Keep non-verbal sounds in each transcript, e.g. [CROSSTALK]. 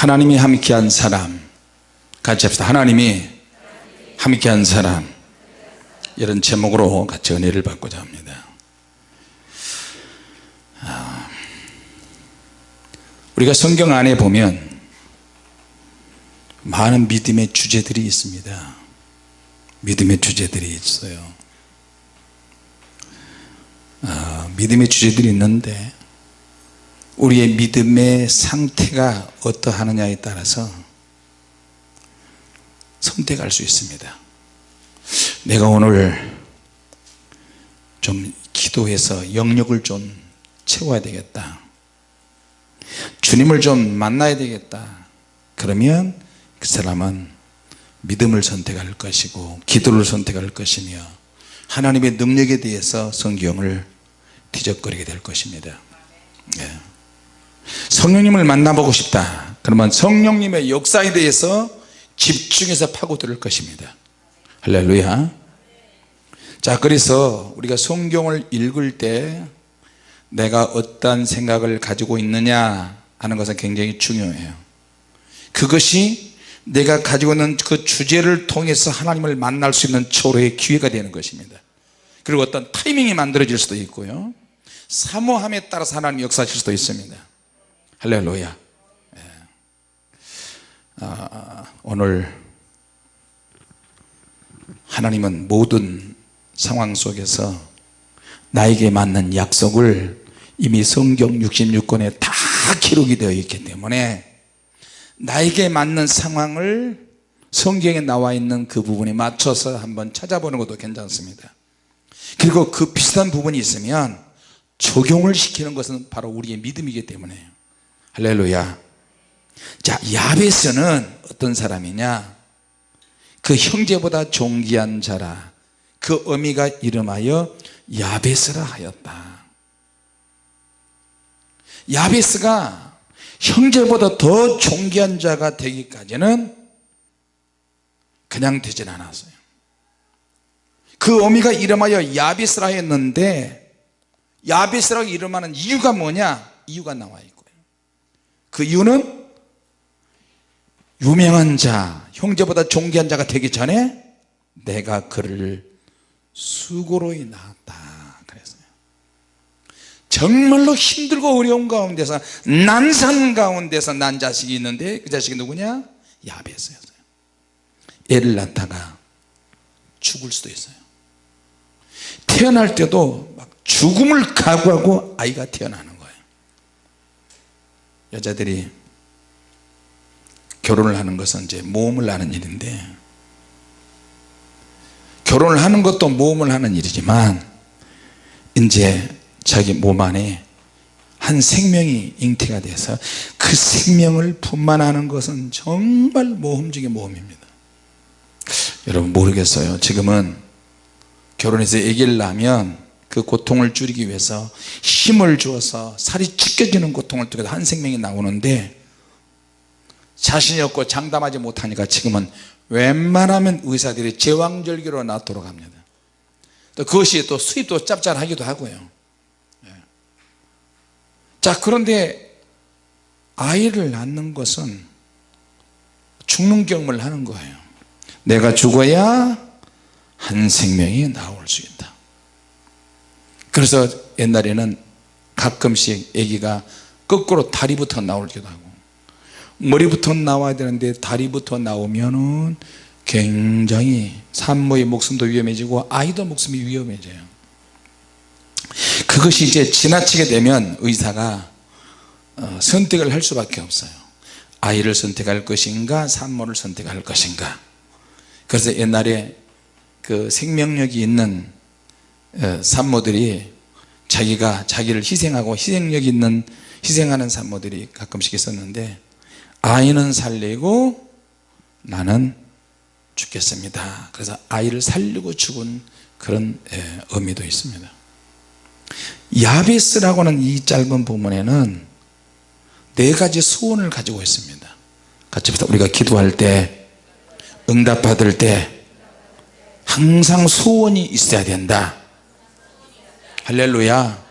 하나님이 함께한 사람. 같이 합시다. 하나님이 함께한 사람. 이런 제목으로 같이 은혜를 받고자 합니다. 아, 우리가 성경 안에 보면 많은 믿음의 주제들이 있습니다. 믿음의 주제들이 있어요. 아, 믿음의 주제들이 있는데 우리의 믿음의 상태가 어떠하느냐에 따라서 선택할 수 있습니다. 내가 오늘 좀 기도해서 영역을 좀 채워야 되겠다. 주님을 좀 만나야 되겠다. 그러면 그 사람은 믿음을 선택할 것이고 기도를 선택할 것이며 하나님의 능력에 대해서 성경을 뒤적거리게 될 것입니다. 네. 성령님을 만나보고 싶다. 그러면 성령님의 역사에 대해서 집중해서 파고들 것입니다. 할렐루야. 자 그래서 우리가 성경을 읽을 때 내가 어떤 생각을 가지고 있느냐 하는 것은 굉장히 중요해요. 그것이 내가 가지고 있는 그 주제를 통해서 하나님을 만날 수 있는 초로의 기회가 되는 것입니다. 그리고 어떤 타이밍이 만들어질 수도 있고요. 사모함에 따라서 하나님 역사하실 수도 있습니다 할렐루야. 예. 아, 오늘 하나님은 모든 상황 속에서 나에게 맞는 약속을 이미 성경 66권에 다 기록이 되어 있기 때문에 나에게 맞는 상황을 성경에 나와 있는 그 부분에 맞춰서 한번 찾아보는 것도 괜찮습니다. 그리고 그 비슷한 부분이 있으면 적용을 시키는 것은 바로 우리의 믿음이기 때문에 할렐루야. 자 야베스는 어떤 사람이냐? 그 형제보다 존귀한 자라. 그 어미가 이름하여 야베스라 하였다. 야베스가 형제보다 더 존귀한 자가 되기까지는 그냥 되진 않았어요. 그 어미가 이름하여 야베스라 했는데 야베스라고 이름하는 이유가 뭐냐? 이유가 나와 있고요 그 이유는 유명한 자 형제보다 존귀한 자가 되기 전에 내가 그를 수고로 낳았다. 그랬어요. 정말로 힘들고 어려운 가운데서 난산 가운데서 난 자식이 있는데 그 자식이 누구냐? 야베스였어요. 애를 낳다가 죽을 수도 있어요. 태어날 때도 막 죽음을 각오하고 아이가 태어나는 여자들이 결혼을 하는 것은 이제 모험을 하는 일인데 결혼을 하는 것도 모험을 하는 일이지만 이제 자기 몸 안에 한 생명이 잉태가 돼서 그 생명을 분만하는 것은 정말 모험 중의 모험입니다. 여러분 모르겠어요. 지금은 결혼해서 아기를 낳으면 그 고통을 줄이기 위해서 힘을 주어서 살이 찢겨지는 고통을 통해서 한 생명이 나오는데 자신이 없고 장담하지 못하니까 지금은 웬만하면 의사들이 제왕절개로 낳도록 합니다. 또 그것이 또 수입도 짭짤하기도 하고요. 예. 자 그런데 아이를 낳는 것은 죽는 경험을 하는 거예요. 내가 죽어야 한 생명이 나올 수 있다 그래서 옛날에는 가끔씩 아기가 거꾸로 다리부터 나올기도 하고 머리부터 나와야 되는데 다리부터 나오면은 굉장히 산모의 목숨도 위험해지고 아이도 목숨이 위험해져요. 그것이 이제 지나치게 되면 의사가 어, 선택을 할 수밖에 없어요. 아이를 선택할 것인가 산모를 선택할 것인가. 그래서 옛날에 그 생명력이 있는 어, 산모들이 자기가 자기를 희생하고 희생력 있는 희생하는 산모들이 가끔씩 있었는데 아이는 살리고 나는 죽겠습니다. 그래서 아이를 살리고 죽은 그런 예, 의미도 있습니다. 야베스라고는 이 짧은 부분에는 네 가지 소원을 가지고 있습니다. 같이 우리가 기도할 때 응답 받을 때 항상 소원이 있어야 된다 할렐루야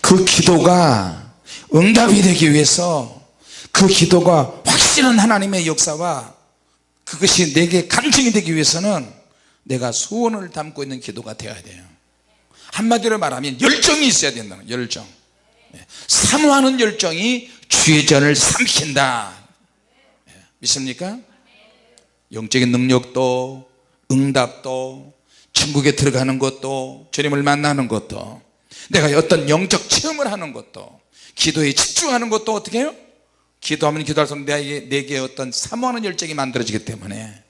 그 기도가 응답이 되기 위해서 그 기도가 확실한 하나님의 역사와 그것이 내게 간증이 되기 위해서는 내가 소원을 담고 있는 기도가 되어야 돼요 한마디로 말하면 열정이 있어야 된다는 열정 예. 사모하는 열정이 주의 전을 삼킨다 예. 믿습니까? 영적인 능력도 응답도 천국에 들어가는 것도 주님을 만나는 것도 내가 어떤 영적 체험을 하는 것도 기도에 집중하는 것도 어떻게 해요? 기도하면 기도할수록 내게, 내게 어떤 사모하는 열정이 만들어지기 때문에.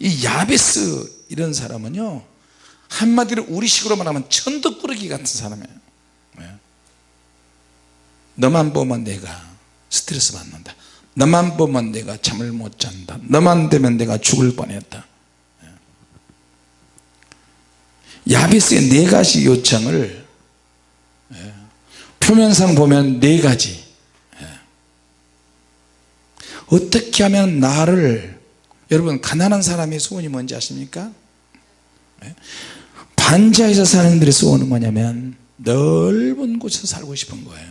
이 야베스 이런 사람은요 한마디로 우리식으로 말하면 천덕꾸러기 같은 사람이에요. 네. 너만 보면 내가 스트레스 받는다. 너만 보면 내가 잠을 못 잔다. 너만 되면 내가 죽을 뻔했다 네. 야베스의 네 가지 요청을 네. 표면상 보면 네 가지 어떻게 하면 나를 여러분 가난한 사람의 소원이 뭔지 아십니까? 반지하에서 사는 분들의 소원은 뭐냐면 넓은 곳에서 살고 싶은 거예요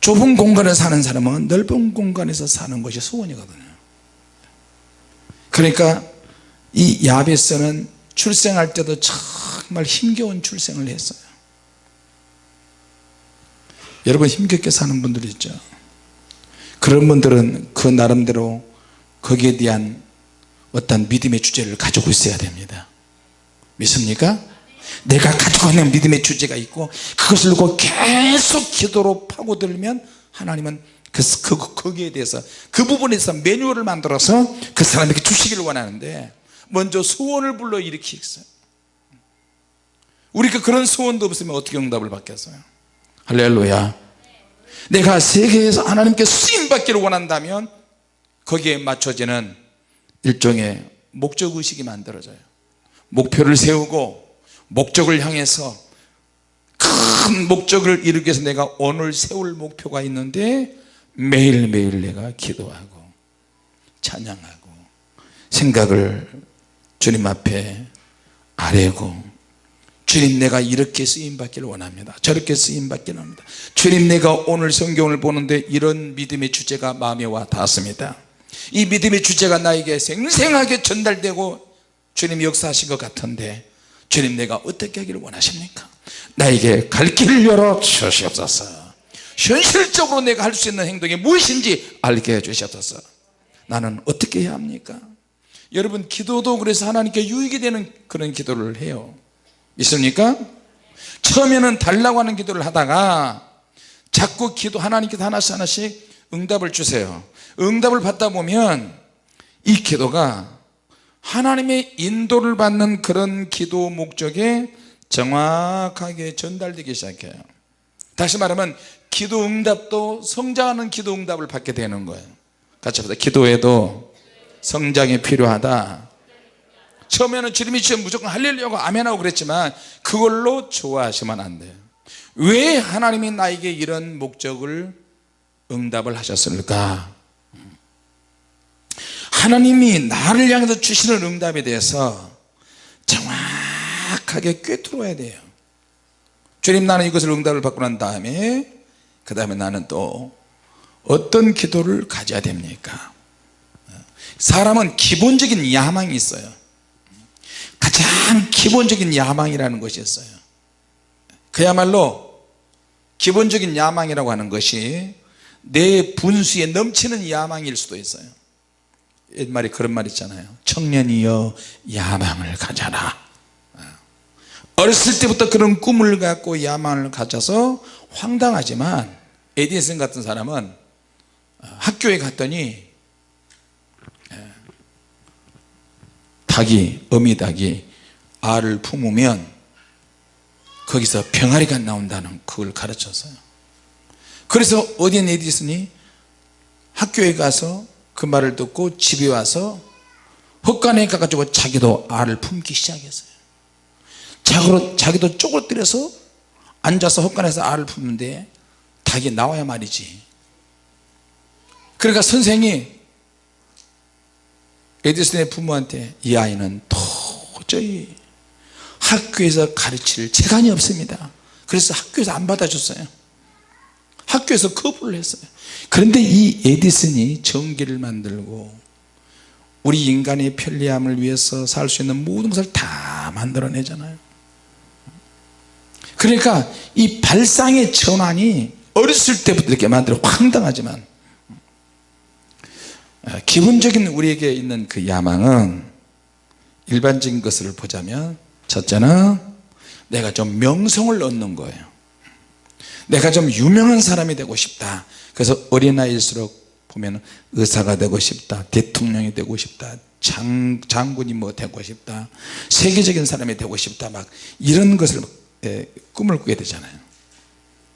좁은 공간에 사는 사람은 넓은 공간에서 사는 것이 소원이거든요 그러니까 이 야베스는 출생할 때도 정말 힘겨운 출생을 했어요. 여러분 힘겹게 사는 분들 있죠? 그런 분들은 그 나름대로 거기에 대한 어떤 믿음의 주제를 가지고 있어야 됩니다. 믿습니까? 내가 가지고 있는 믿음의 주제가 있고 그것을 놓고 계속 기도로 파고들면 하나님은 그, 그, 거기에 대해서 그 부분에서 매뉴얼을 만들어서 그 사람에게 주시기를 원하는데 먼저 소원을 불러 일으키겠어요. 우리가 그런 소원도 없으면 어떻게 응답을 받겠어요? 할렐루야. 내가 세계에서 하나님께 쓰임받기를 원한다면 거기에 맞춰지는 일종의 목적의식이 만들어져요. 목표를 세우고 목적을 향해서 큰 목적을 이루기 위해서 내가 오늘 세울 목표가 있는데 매일매일 내가 기도하고 찬양하고 생각을 주님 앞에 아뢰고 주님 내가 이렇게 쓰임받기를 원합니다. 저렇게 쓰임받기를 합니다. 주님 내가 오늘 성경을 보는데 이런 믿음의 주제가 마음에 와 닿았습니다. 이 믿음의 주제가 나에게 생생하게 전달되고 주님 역사하신 것 같은데 주님 내가 어떻게 하기를 원하십니까? 나에게 갈 길을 열어 주시옵소서. 현실적으로 내가 할 수 있는 행동이 무엇인지 알게 해 주시옵소서. 나는 어떻게 해야 합니까 여러분 기도도 그래서 하나님께 유익이 되는 그런 기도를 해요. 있습니까? 처음에는 달라고 하는 기도를 하다가 자꾸 기도 하나님께서 하나씩 하나씩 응답을 주세요. 응답을 받다 보면 이 기도가 하나님의 인도를 받는 그런 기도 목적에 정확하게 전달되기 시작해요. 다시 말하면 기도 응답도 성장하는 기도 응답을 받게 되는 거예요. 같이 합시다 기도에도 성장이 필요하다. 처음에는 주님이 주면 무조건 할렐루야고 아멘하고 그랬지만 그걸로 좋아하시면 안 돼요. 왜 하나님이 나에게 이런 목적을 응답을 하셨을까? 하나님이 나를 향해서 주시는 응답에 대해서 정확하게 꿰뚫어야 돼요. 주님 나는 이것을 응답을 받고 난 다음에 그 다음에 나는 또 어떤 기도를 가져야 됩니까 사람은 기본적인 야망이 있어요. 가장 기본적인 야망이라는 것이 있어요. 그야말로 기본적인 야망이라고 하는 것이 내 분수에 넘치는 야망일 수도 있어요. 옛말에 그런 말 있잖아요. 청년이여 야망을 가져라. 어렸을 때부터 그런 꿈을 갖고 야망을 가져서 황당하지만 에디슨 같은 사람은 학교에 갔더니 닭이 어미 닭이 알을 품으면 거기서 병아리가 나온다는 그걸 가르쳤어요. 그래서 어디에 에디슨이 학교에 가서 그 말을 듣고 집에 와서 헛간에 가가지고 자기도 알을 품기 시작했어요. 자기도, 자기도 쪼그러뜨려서 앉아서 헛간에서 알을 품는데 닭이 나와야 말이지. 그러니까 선생이 에디슨의 부모한테 이 아이는 도저히 학교에서 가르칠 재간이 없습니다. 그래서 학교에서 안 받아줬어요. 학교에서 거부를 했어요. 그런데 이 에디슨이 전기를 만들고 우리 인간의 편리함을 위해서 살 수 있는 모든 것을 다 만들어내잖아요. 그러니까 이 발상의 전환이 어렸을 때부터 이렇게 만들어 황당하지만 어, 기본적인 우리에게 있는 그 야망은 일반적인 것을 보자면 첫째는 내가 좀 명성을 얻는 거예요. 내가 좀 유명한 사람이 되고 싶다. 그래서 어린아이일수록 보면 의사가 되고 싶다 대통령이 되고 싶다 장, 장군이 뭐 되고 싶다 세계적인 사람이 되고 싶다 막 이런 것을 예, 꿈을 꾸게 되잖아요.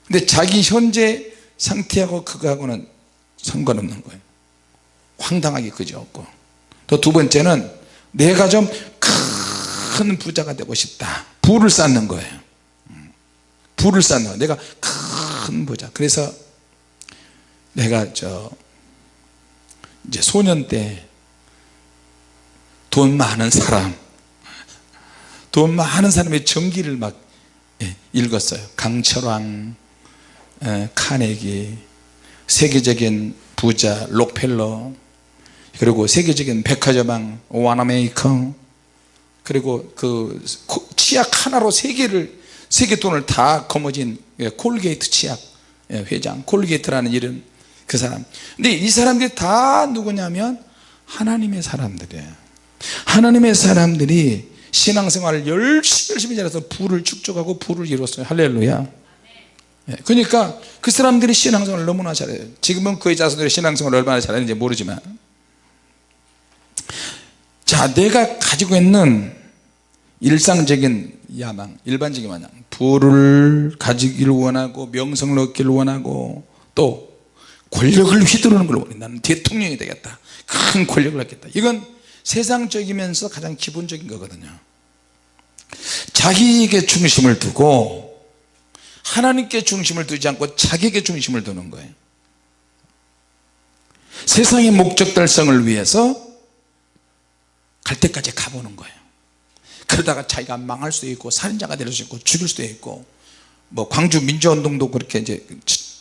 근데 자기 현재 상태하고 그거하고는 상관없는 거예요 황당하게 그지없고. 또 두 번째는 내가 좀 큰 부자가 되고 싶다. 부를 쌓는 거예요. 음. 부를 쌓는 거예요. 내가 큰 부자. 그래서 내가 저 이제 소년 때 돈 많은 사람 돈 많은 사람의 전기를 막 예, 읽었어요. 강철왕 예, 카네기 세계적인 부자 록펠러 그리고 세계적인 백화점왕 와나메이커 그리고 그 치약 하나로 세계를 세계 돈을 다 거머쥔 예, 콜게이트 치약 회장 콜게이트라는 이름 그 사람. 근데 이 사람들이 다 누구냐면 하나님의 사람들이에요. 하나님의 사람들이 신앙생활을 열심히 열심히 잘해서 부를 축적하고 부를 이뤘어요. 할렐루야. 예, 그러니까 그 사람들이 신앙생활을 너무나 잘해요. 지금은 그의 자손들이 신앙생활을 얼마나 잘하는지 모르지만 자 내가 가지고 있는 일상적인 야망 일반적인 야망 부를 가지기를 원하고 명성을 얻기를 원하고 또 권력을 휘두르는 걸 원해. 나는 대통령이 되겠다. 큰 권력을 얻겠다. 이건 세상적이면서 가장 기본적인 거거든요. 자기에게 중심을 두고 하나님께 중심을 두지 않고 자기에게 중심을 두는 거예요. 세상의 목적 달성을 위해서 갈 때까지 가보는 거예요. 그러다가 자기가 망할 수도 있고 살인자가 될 수도 있고 죽일 수도 있고 뭐 광주 민주화운동도 그렇게 이제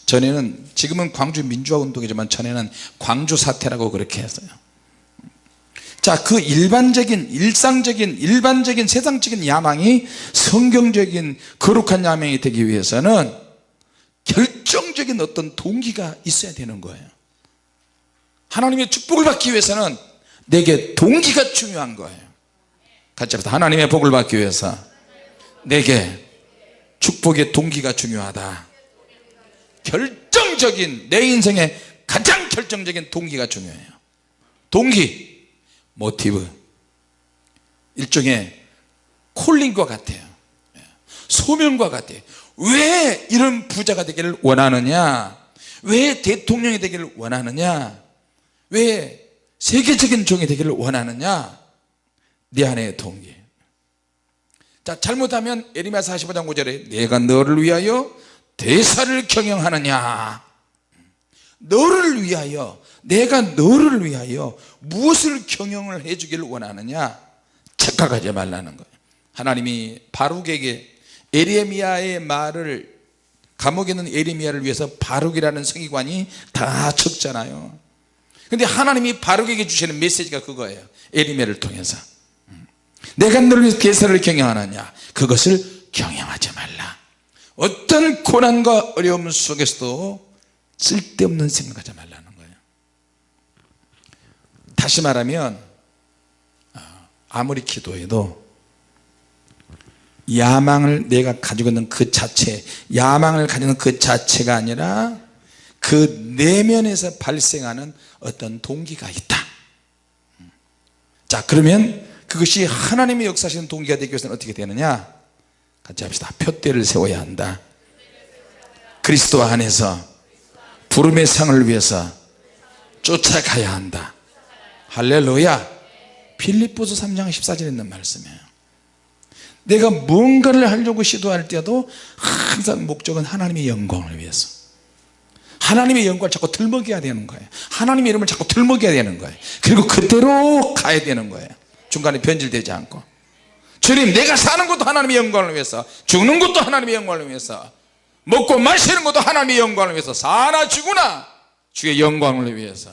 전에는 지금은 광주 민주화운동이지만 전에는 광주 사태라고 그렇게 했어요. 자 그 일반적인 일상적인 일반적인 세상적인 야망이 성경적인 거룩한 야망이 되기 위해서는 결정적인 어떤 동기가 있어야 되는 거예요. 하나님의 축복을 받기 위해서는 내게 동기가 중요한 거예요. 같이 합시다. 하나님의 복을 받기 위해서 내게 축복의 동기가 중요하다. 결정적인 내 인생의 가장 결정적인 동기가 중요해요. 동기 모티브. 일종의 콜링과 같아요. 소명과 같아요. 왜 이런 부자가 되기를 원하느냐? 왜 대통령이 되기를 원하느냐? 왜 세계적인 종이 되기를 원하느냐? 네 안의 동기. 자 잘못하면 에리마 45장 5절에 내가 너를 위하여 대사를 경영하느냐? 너를 위하여 내가 너를 위하여 무엇을 경영을 해주기를 원하느냐? 착각하지 말라는 거예요. 하나님이 바룩에게 에레미야의 말을 감옥에 있는 에레미야를 위해서 바룩이라는 성의관이 다 적잖아요 근데 하나님이 바룩에게 주시는 메시지가 그거예요. 에레미야를 통해서. 내가 너를 위해서 대사를 경영하느냐? 그것을 경영하지 말라. 어떤 고난과 어려움 속에서도 쓸데없는 생각하지 말라는 거예요. 다시 말하면 어, 아무리 기도해도 야망을 내가 가지고 있는 그 자체 야망을 가지고 있는 그 자체가 아니라 그 내면에서 발생하는 어떤 동기가 있다. 자 그러면 그것이 하나님의 역사하시는 동기가 되기 위해서는 어떻게 되느냐? 같이 합시다. 표대를 세워야 한다. 그리스도 안에서 부름의 상을 위해서 쫓아가야 한다. 할렐루야. 필리포스 3장 14절에 있는 말씀이에요. 내가 뭔가를 하려고 시도할 때도 항상 목적은 하나님의 영광을 위해서 하나님의 영광을 자꾸 들먹여야 되는 거예요. 하나님의 이름을 자꾸 들먹여야 되는 거예요. 그리고 그대로 가야 되는 거예요. 중간에 변질되지 않고. 주님 내가 사는 것도 하나님의 영광을 위해서 죽는 것도 하나님의 영광을 위해서 먹고 마시는 것도 하나님의 영광을 위해서 사나 죽으나 주의 영광을 위해서.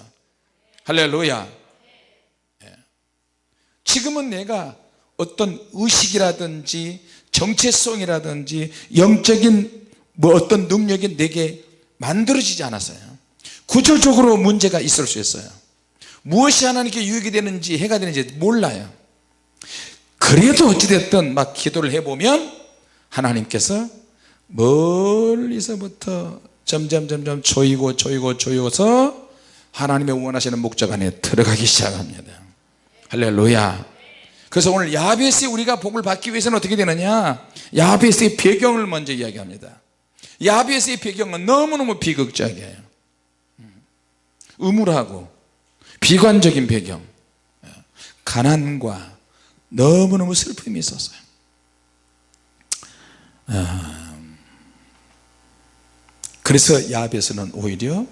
할렐루야. 예. 지금은 내가 어떤 의식이라든지 정체성이라든지 영적인 뭐 어떤 능력이 내게 만들어지지 않았어요. 구조적으로 문제가 있을 수 있어요. 무엇이 하나님께 유익이 되는지 해가 되는지 몰라요. 그래도 어찌됐든 막 기도를 해보면 하나님께서 멀리서부터 점점 점점 조이고 조이고 조여서 하나님의 원하시는 목적 안에 들어가기 시작합니다. 할렐루야. 그래서 오늘 야베스에 우리가 복을 받기 위해서는 어떻게 되느냐? 야베스의 배경을 먼저 이야기합니다 야베스의 배경은 너무너무 비극적이에요. 음울하고 비관적인 배경. 가난과 너무너무 슬픔이 있었어요. 아, 그래서 야베스는 오히려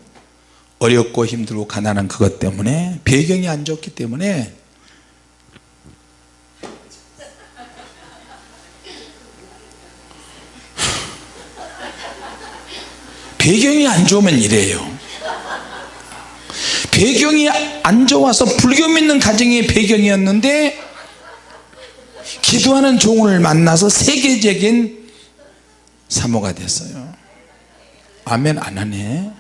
어렵고 힘들고 가난한 그것 때문에 배경이 안 좋기 때문에 배경이 안 좋으면 이래요 배경이 안 좋아서 불교 믿는 가정의 배경이었는데 기도하는 종을 만나서 세계적인 사모가 됐어요 아멘 안 하네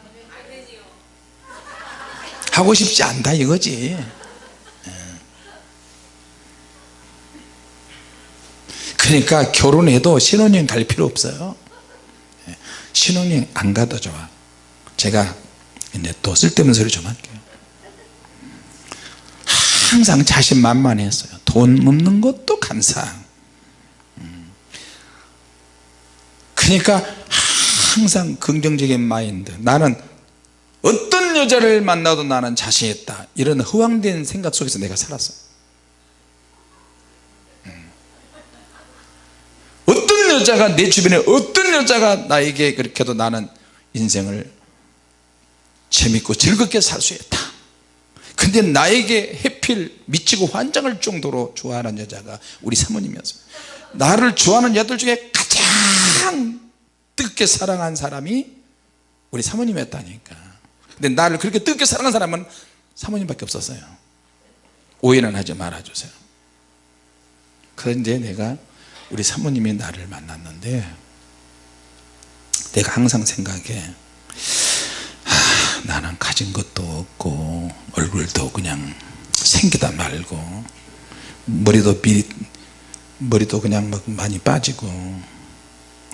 하고 싶지 않다 이거지 예. 그러니까 결혼해도 신혼여행 갈 필요 없어요 예. 신혼여행 안 가도 좋아. 제가 이제 또 쓸데없는 소리 좀 할게요. 항상 자신만만했어요. 돈 없는 것도 감사 음. 그러니까 항상 긍정적인 마인드. 나는 어떤 여자를 만나도 나는 자신 있다. 이런 허황된 생각 속에서 내가 살았어 음. 어떤 여자가 내 주변에 어떤 여자가 나에게 그렇게 해도 나는 인생을 재밌고 즐겁게 살 수 있다. 근데 나에게 해필 미치고 환장할 정도로 좋아하는 여자가 우리 사모님이었어요 나를 좋아하는 여들 중에 가장 뜨겁게 사랑한 사람이 우리 사모님이었다니까. 근데 나를 그렇게 뜨겁게 사랑한 사람은 사모님밖에 없었어요. 오해는 하지 말아주세요. 그런데 내가 우리 사모님이 나를 만났는데 내가 항상 생각해. 나는 가진 것도 없고 얼굴도 그냥 생기다 말고 머리도 비 머리도 그냥 막 많이 빠지고.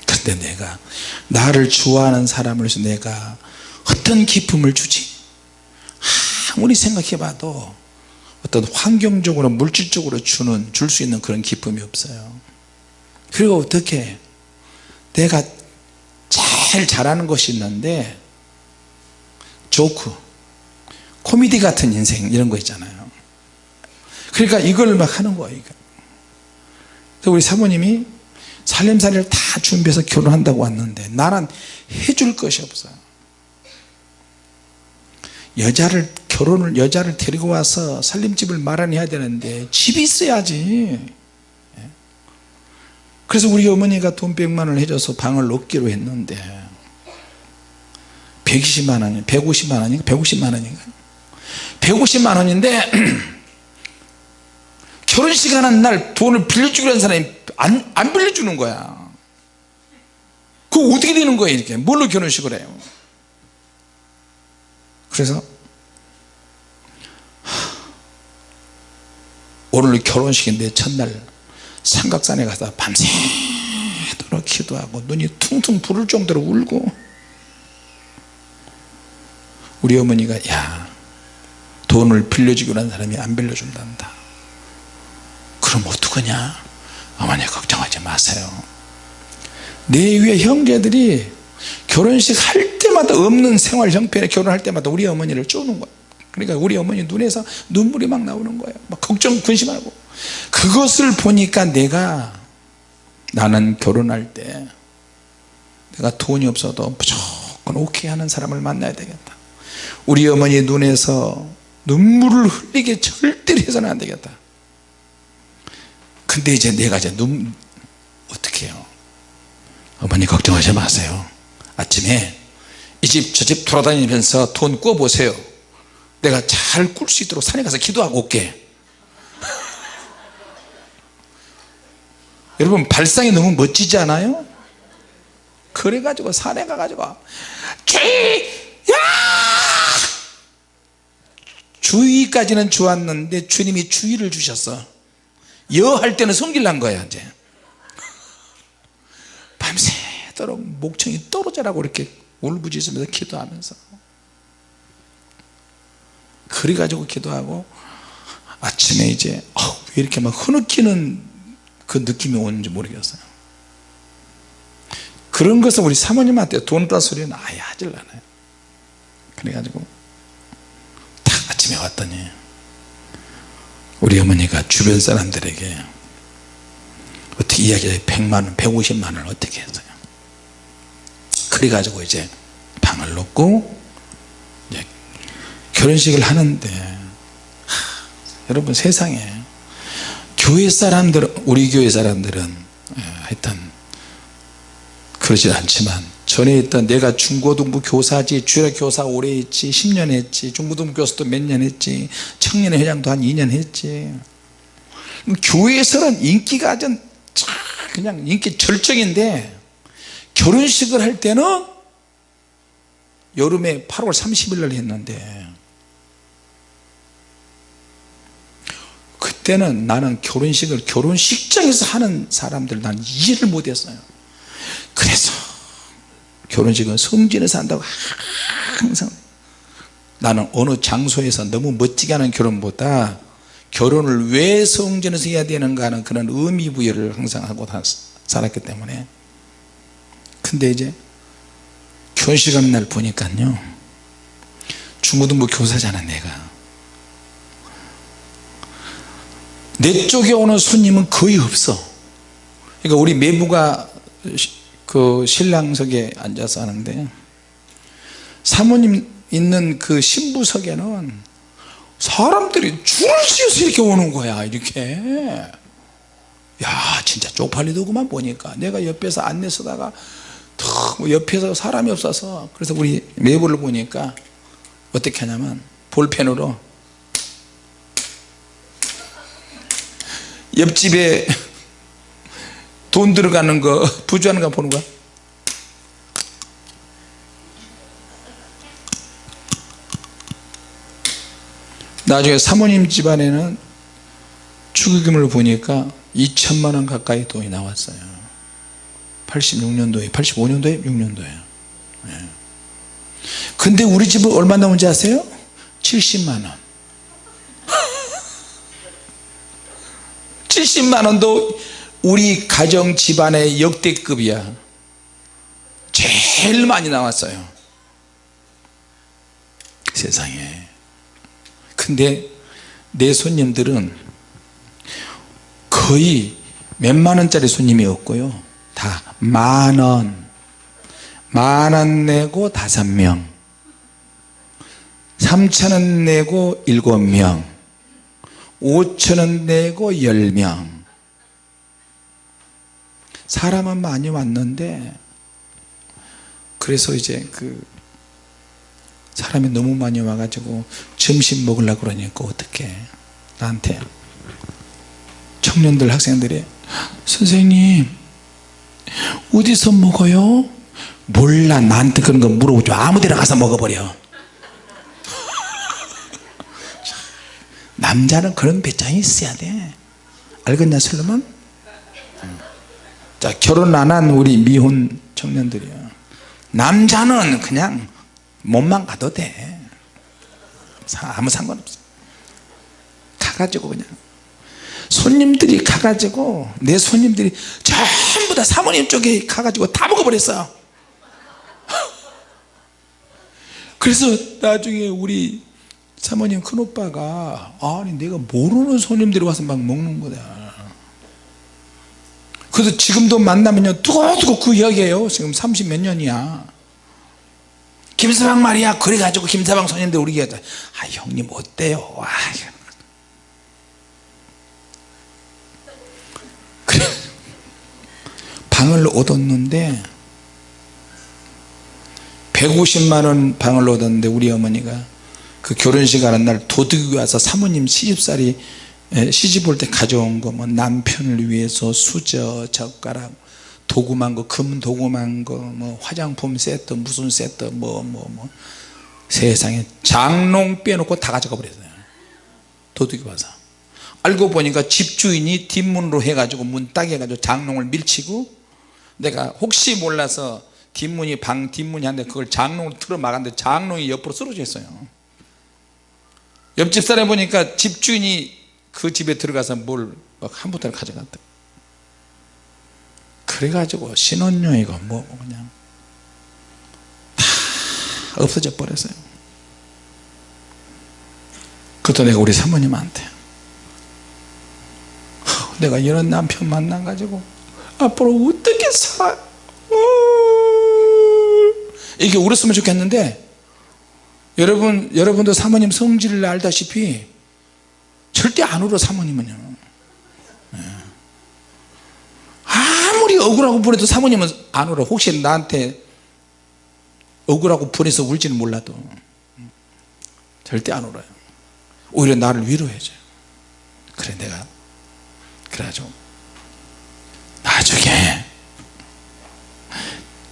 그런데 내가 나를 좋아하는 사람을 위해서 내가 어떤 기쁨을 주지? 아무리 생각해 봐도 어떤 환경적으로 물질적으로 주는 줄 수 있는 그런 기쁨이 없어요 그리고 어떻게 내가 제일 잘하는 것이 있는데 조크 코미디 같은 인생 이런 거 있잖아요. 그러니까 이걸 막 하는 거예요 그래서 우리 사모님이 살림살이를 다 준비해서 결혼한다고 왔는데 나는 해줄 것이 없어 여자를 결혼을 여자를 데리고 와서 살림집을 마련해야 되는데 집이 있어야지. 예. 그래서 우리 어머니가 돈 100만 원을 해줘서 방을 얻기로 했는데 120만 원이 150만 원인가? 150만 원인가? 150만 원인데 [CLEARS THROAT] 결혼식 하는 날 돈을 빌려주기로 사람이 안, 안 빌려주는 거야. 그거 어떻게 되는 거예요 이렇게? 뭘로 결혼식을 해요? 그래서 오늘 결혼식인데 첫날 삼각산에 가서 밤새도록 기도하고 눈이 퉁퉁 부를 정도로 울고 우리 어머니가 야 돈을 빌려주기로 한 사람이 안 빌려준단다. 그럼 어떡하냐? 어머니 걱정하지 마세요. 내 위에 형제들이 결혼식 할 때마다 없는 생활 형편에 결혼할 때마다 우리 어머니를 쪼는 거야 그러니까 우리 어머니 눈에서 눈물이 막 나오는 거예요. 막 걱정 근심하고. 그것을 보니까 내가 나는 결혼할 때 내가 돈이 없어도 무조건 오케이 하는 사람을 만나야 되겠다. 우리 어머니 눈에서 눈물을 흘리게 절대로 해서는 안 되겠다. 근데 이제 내가 이제 눈 어떻게 해요? 어머니 걱정하지 마세요. 아침에 이 집 저집 돌아다니면서 돈 꾸어보세요 내가 잘 꿀 수 있도록 산에 가서 기도하고 올게. 여러분 발상이 너무 멋지지 않아요? 그래가지고 산에 가가지고 주의 야! 주의까지는 좋았는데 주님이 주의를 주셨어. 여할 때는 성질난 거야 이제. 밤새도록 목청이 떨어져라고 이렇게 울부짖으면서 기도하면서 그래가지고 기도하고 아침에 이제 어, 왜 이렇게 막 흐느끼는 그 느낌이 오는지 모르겠어요. 그런 것은 우리 사모님한테 돈따 소리는 아예 하질 않아요. 그래가지고 딱 아침에 왔더니 우리 어머니가 주변 사람들에게 어떻게 이야기해? 100만원 150만원 어떻게 했어요? 그래가지고 이제 방을 놓고 결혼식을 하는데 하, 여러분 세상에 교회 사람들 우리 교회 사람들은 예, 하여튼 그러진 않지만 전에 있던 내가 중고등부 교사지 주일 교사 오래 했지 10년 했지 중고등부 교사도 몇 년 했지 청년회 회장도 한 2년 했지. 교회에서는 인기가 아주 그냥 인기 절정인데 결혼식을 할 때는 여름에 8월 30일 날 했는데 그때는 나는 결혼식을 결혼식장에서 하는 사람들 난 이해를 못했어요. 그래서 결혼식은 성진에서 한다고 항상 나는 어느 장소에서 너무 멋지게 하는 결혼보다 결혼을 왜 성전에서 해야 되는가 하는 그런 의미 부여를 항상 하고 살았기 때문에. 근데 이제 결혼식 날 보니까요. 중고등부 교사잖아 내가 내 쪽에 오는 손님은 거의 없어. 그러니까 우리 매부가 그 신랑석에 앉아서 하는데 사모님 있는 그 신부석에는 사람들이 줄을 지어서 이렇게 오는 거야 이렇게. 야 진짜 쪽팔리더구만 보니까. 내가 옆에서 안내 서다가 뭐 옆에서 사람이 없어서 그래서 우리 매부를 보니까 어떻게 하냐면 볼펜으로 옆집에 돈 들어가는 거 부주하는 거 보는 거야 나중에 사모님 집안에는 축의금을 보니까 2천만 원 가까이 돈이 나왔어요 86년도에 85년도에 6년도에 네. 근데 우리 집은 얼마 나온지 아세요? 70만 원 70만원도 우리 가정 집안의 역대급이야. 제일 많이 나왔어요. 세상에. 근데 내 손님들은 거의 몇만 원짜리 손님이 없고요. 다 만원. 만 원 내고 다섯 명. 삼천 원 내고 일곱 명 5천원 내고 10명. 사람은 많이 왔는데 그래서 이제 그 사람이 너무 많이 와가지고 점심 먹으려고 그러니까 어떻게 나한테. 청년들 학생들이 선생님 어디서 먹어요? 몰라. 나한테 그런 거 물어보지 아무 데나 가서 먹어버려 남자는 그런 배짱이 있어야 돼. 알겠냐 슬로몬? 자 결혼 안 한 우리 미혼 청년들이야 남자는 그냥 몸만 가도 돼. 아무 상관없어. 가가지고 그냥. 손님들이 가가지고 내 손님들이 전부 다 사모님 쪽에 가가지고 다 먹어버렸어요. [LAUGHS] 그래서 나중에 우리 사모님 큰오빠가 아니 내가 모르는 손님들이 와서 막 먹는 거다. 그래서 지금도 만나면요 두고두고 그 이야기예요. 지금 30 몇 년이야. 김서방 말이야. 그래가지고 김서방 손님들 우리 얘기하아 형님 어때요? 아, 그래. 방을 얻었는데 150만원 방을 얻었는데 우리 어머니가 그 결혼식 하는 날 도둑이 와서 사모님 시집살이 에, 시집 올 때 가져온 거 뭐 남편을 위해서 수저 젓가락 도구만 거 금 도구만 거 뭐 화장품 세트 무슨 세트 뭐 뭐, 뭐. 세상에 장롱 빼놓고 다 가져가 버렸어요. 도둑이 와서. 알고 보니까 집주인이 뒷문으로 해가지고 문 따게 해가지고 장롱을 밀치고 내가 혹시 몰라서 뒷문이 방 뒷문이 한데 그걸 장롱으로 틀어 막았는데 장롱이 옆으로 쓰러져 있어요 옆집 사람 보니까 집주인이 그 집에 들어가서 뭘 한 부대를 가져갔다 그래가지고 신혼여행이고 뭐 그냥 다 없어져 버렸어요. 그것도 내가 우리 사모님한테. 내가 이런 남편 만나가지고 앞으로 어떻게 사 어. 이게 울었으면 좋겠는데 여러분 여러분도 사모님 성질을 알다시피 절대 안 울어 사모님은요. 예. 아무리 억울하고 보내도 사모님은 안 울어. 혹시 나한테 억울하고 보내서 울지는 몰라도 절대 안 울어요. 오히려 나를 위로해줘요. 그래 내가 그래가지고 나중에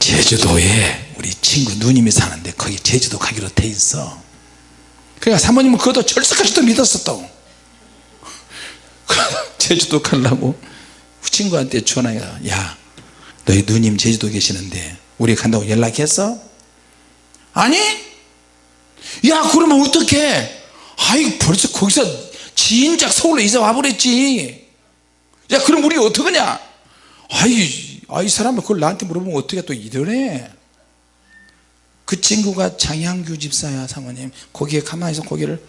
제주도에 우리 친구 누님이 사는데 거기 제주도 가기로 돼 있어. 그러니까 사모님은 그것도 믿었어 또. [LAUGHS] 제주도 가려고. 친구한테 전화가 야 너희 누님 제주도 계시는데 우리 간다고 연락했어? 아니? 야 그러면 어떡해? 아이 벌써 거기서 진작 서울로 이사 와버렸지. 야 그럼 우리 어떡하냐? 아이 아이 사람은 그걸 나한테 물어보면 어떻게 또 이러네 그 친구가 장양규 집사야 사모님. 거기에 가만히 있어 고개를.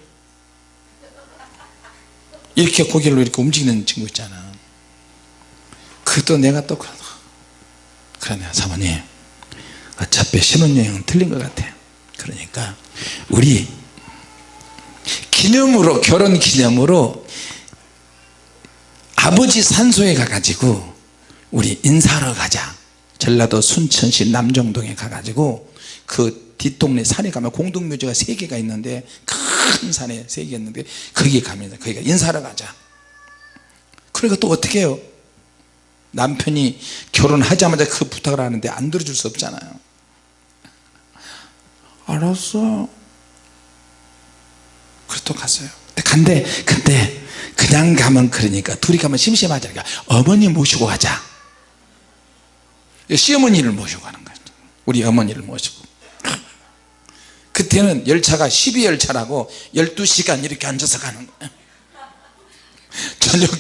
이렇게 고개를 이렇게 움직이는 친구 있잖아. 그또 내가 또 그러네 사모님. 어차피 신혼여행은 틀린 것 같아 그러니까 우리 기념으로 결혼 기념으로 아버지 산소에 가가지고 우리 인사하러 가자. 전라도 순천시 남정동에 가가지고 그 뒷동네 산에 가면 공동묘지가 세 개가 있는데 큰 산에 세 개 있는데 거기 가면 거기가 인사하러 가자. 그러니까 또 어떻게 해요? 남편이 결혼하자마자 그 부탁을 하는데 안 들어줄 수 없잖아요. 알았어. 그래서 또 갔어요. 근데 근데 그냥 가면 그러니까 둘이 가면 심심하잖아요 어머니 모시고 가자 시어머니를 모시고 가는 거죠 우리 어머니를 모시고. 그때는 열차가 12열차라고 12시간 이렇게 앉아서 가는 거예요. 저녁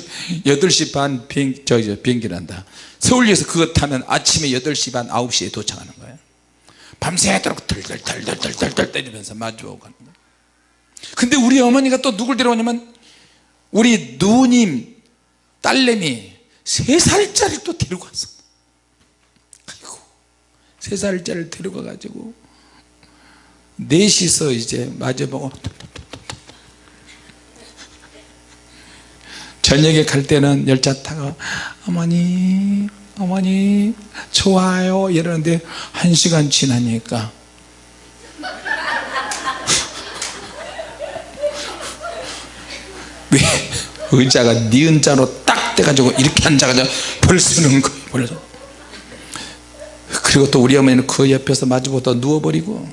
8시 반 비행, 저기 비행기를 한다. 서울역에서 그거 타면 아침에 8시 반 9시에 도착하는 거예요. 밤새도록 덜덜덜덜덜덜 때리면서 마주오고 가는 거예요. 근데 우리 어머니가 또 누굴 데려오냐면 우리 누님 딸내미 세 살짜리 또 데리고 왔어 세 살짜리를 데리고 가지고 넷이서 이제 마주보고 저녁에 갈 때는 열차 타고 어머니 어머니 좋아요 이러는데 한 시간 지나니까 왜 의자가 니은 자로 딱 돼가지고 이렇게 앉아가지고 벌 쓰는 거예요 벌써 그리고 또 우리 어머니는 그 옆에서 마주보고 또 누워버리고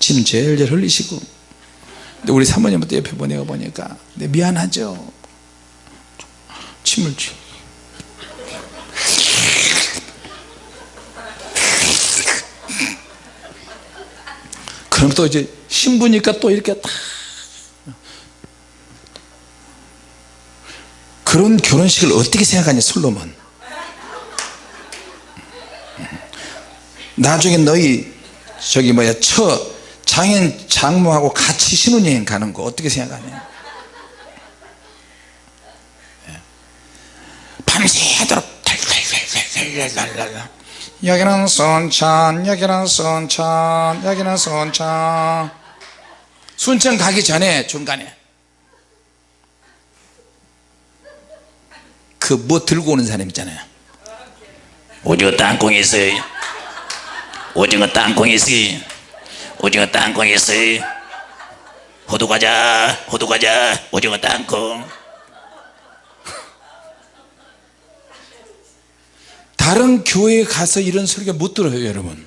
침 제일제일 흘리시고. 근데 우리 사모님부터 옆에 보내가 보니까 미안하죠. 침을 쥐 그럼 또 이제 신부니까 또 이렇게 딱 그런 결혼식을 어떻게 생각하냐 솔로몬 나중에 너희 저기 뭐야 처 장인 장모하고 같이 신혼여행 가는 거 어떻게 생각하냐 예. 밤새도록 여기는 순천 여기는 순천 여기는 순천. 순천 가기 전에 중간에 그 뭐 들고 오는 사람 있잖아요. 오징어 땅콩이 있어요 오징어 땅콩이 있어요 오징어 땅콩 있어요 호두 과자 호두 과자 오징어 땅콩. 다른 교회에 가서 이런 설교 못 들어요 여러분.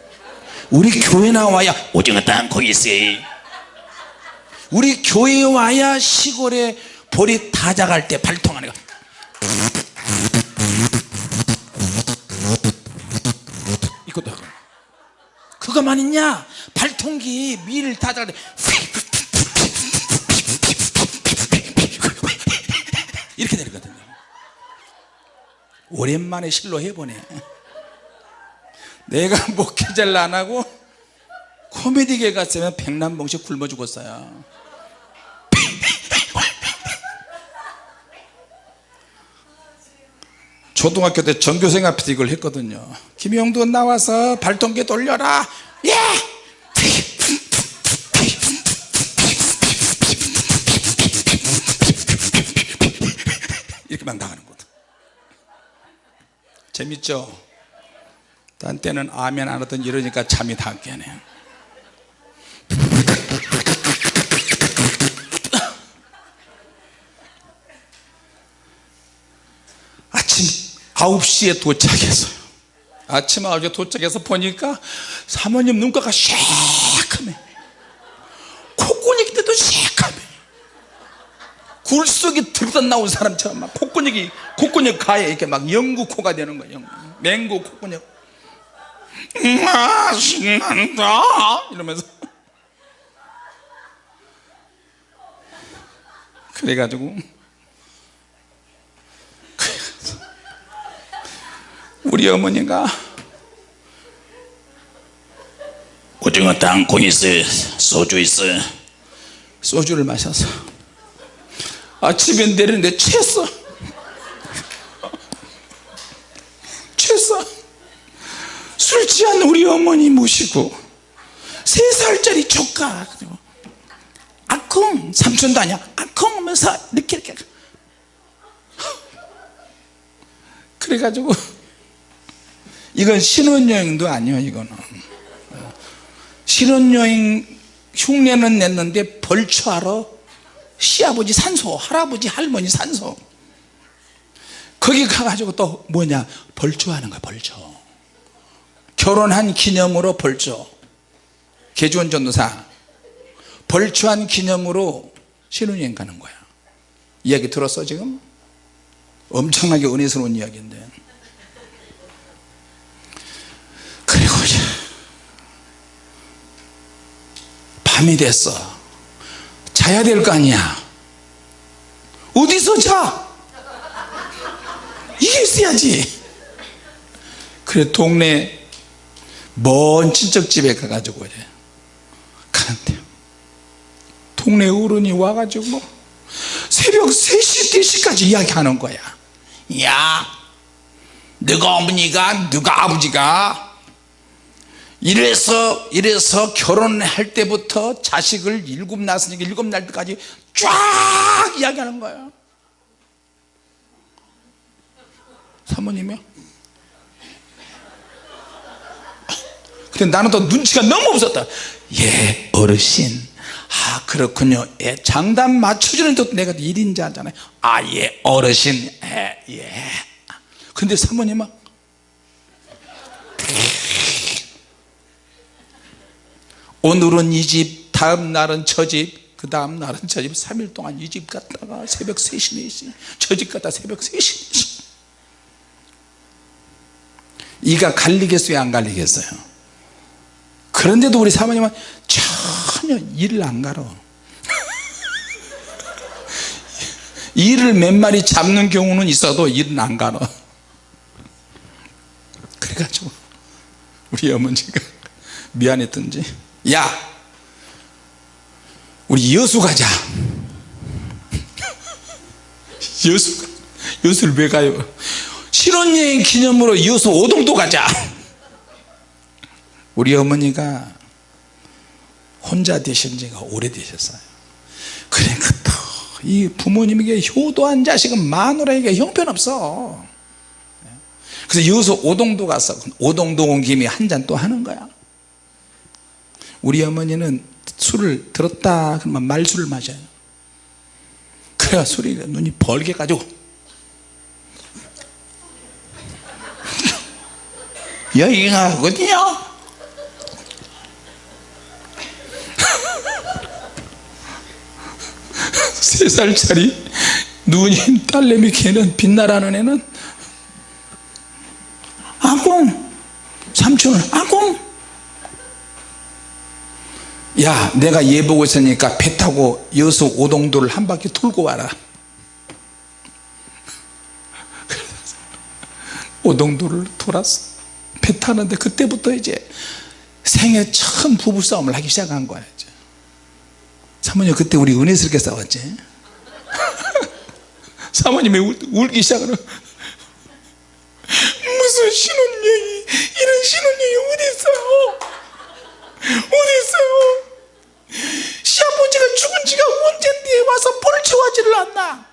우리 교회 나와야 오징어 땅콩 있어요 우리 교회에 와야 시골에 보리 다 자갈 때 발통 안에 이 그거만 있냐? 발통기 밀때 이렇게 내리거든요. 오랜만에 실로 해보네. 내가 목회자를 안 하고 코미디계 갔으면 백남봉씩 굶어 죽었어요. 초등학교 때 전교생 앞에서 이걸 했거든요. 김영도 나와서 발동기 돌려라 예! 이렇게 막 나가는 거다. 재밌죠? 딴 때는 아멘 안 하던 이러니까 잠이 다 깨네. 아침 9시에 도착했어요 아침 9시에 도착해서 보니까 사모님 눈가가 새카매. 콧구멍 때도 새카매. 굴속에 들다 나온 사람처럼 막 콧구멍이 콧구멍 가에 이렇게 막 영구 코가 되는 거예요. 맹구 콧구멍 아 신난다! 이러면서. 그래가지고 우리 어머니가 오징어 땅콩 있어요 소주 있어요 소주를 마셔서 아침에 내리는데 취했어. [LAUGHS] 취했어. 술 취한 우리 어머니 모시고 세 살짜리 조카 아콩 삼촌도 아니야. 아콩 하면서 이렇게 이렇게. [LAUGHS] 그래가지고 이건 신혼여행도 아니에요 이거는. 신혼여행 흉내는 냈는데 벌초하러 시아버지 산소 할아버지 할머니 산소. 거기 가가지고 또 뭐냐? 벌초하는 거야 벌초. 결혼한 기념으로 벌초. 개주원 전도사. 벌초한 기념으로 신혼여행 가는 거야. 이야기 들었어 지금? 엄청나게 은혜스러운 이야기인데 그리고 이제 밤이 됐어. 자야 될 거 아니야. 어디서 자? 이게 있어야지. 그래 동네 먼 친척집에 가가지고 이래. 가는데. 동네 어른이 와가지고 새벽 3시 4시까지 이야기하는 거야. 야 너가 어머니가 너가 아버지가 이래서 이래서 결혼할 때부터 자식을 일곱 낳았으니까 일곱 날 때까지 쫙 이야기하는 거예요. 사모님이요? 근데 나는 또 눈치가 너무 없었다. 예 어르신. 아 그렇군요. 예, 장단 맞춰주는 것도 내가 일인자잖아요. 아 예 어르신. 예, 예. 근데 사모님은 오늘은 이 집 다음 날은 저 집 그 다음 날은 저 집. 3일 동안 이 집 갔다가 새벽 3시 4시. 저집 갔다 새벽 3시 4시. 이가 갈리겠어요? 안 갈리겠어요? 그런데도 우리 사모님은 전혀 일을 안 가러 [LAUGHS] 일을 몇 마리 잡는 경우는 있어도 일은 안 가러 그래가지고 우리 어머니가 미안했던지 야 우리 여수 가자. [LAUGHS] 여수 여수를 왜 가요? 신혼여행 기념으로 여수 오동도 가자. 우리 어머니가 혼자 되신 지가 오래되셨어요. 그러니까 또이 부모님에게 효도한 자식은 마누라에게 형편없어. 그래서 여수 오동도 가서 오동도 온 김에 한 잔 또 하는 거야 우리 어머니는 술을 들었다 그러면 말술을 마셔요. 그래야 술이 눈이 벌게 가지고. [LAUGHS] 여기가 어디냐 [LAUGHS] 세 살짜리 누님 딸내미 걔는 빛나라는 애는 아공 삼촌은 아공 야 내가 얘 보고 있으니까 배 타고 여수 오동도를 한 바퀴 돌고 와라. 오동도를 돌았어 배 타는데 그때부터 이제 생애 처음 부부싸움을 하기 시작한 거야 이제. 사모님 그때 우리 은혜스럽게 싸웠지? [LAUGHS] 사모님이 울, 울기 시작하는 무슨 신혼여행이 이런 신혼여행이 어디 있어요? 어디 있어요 시아버지가 죽은 지가 언젠데 와서 벌초하지를 않나?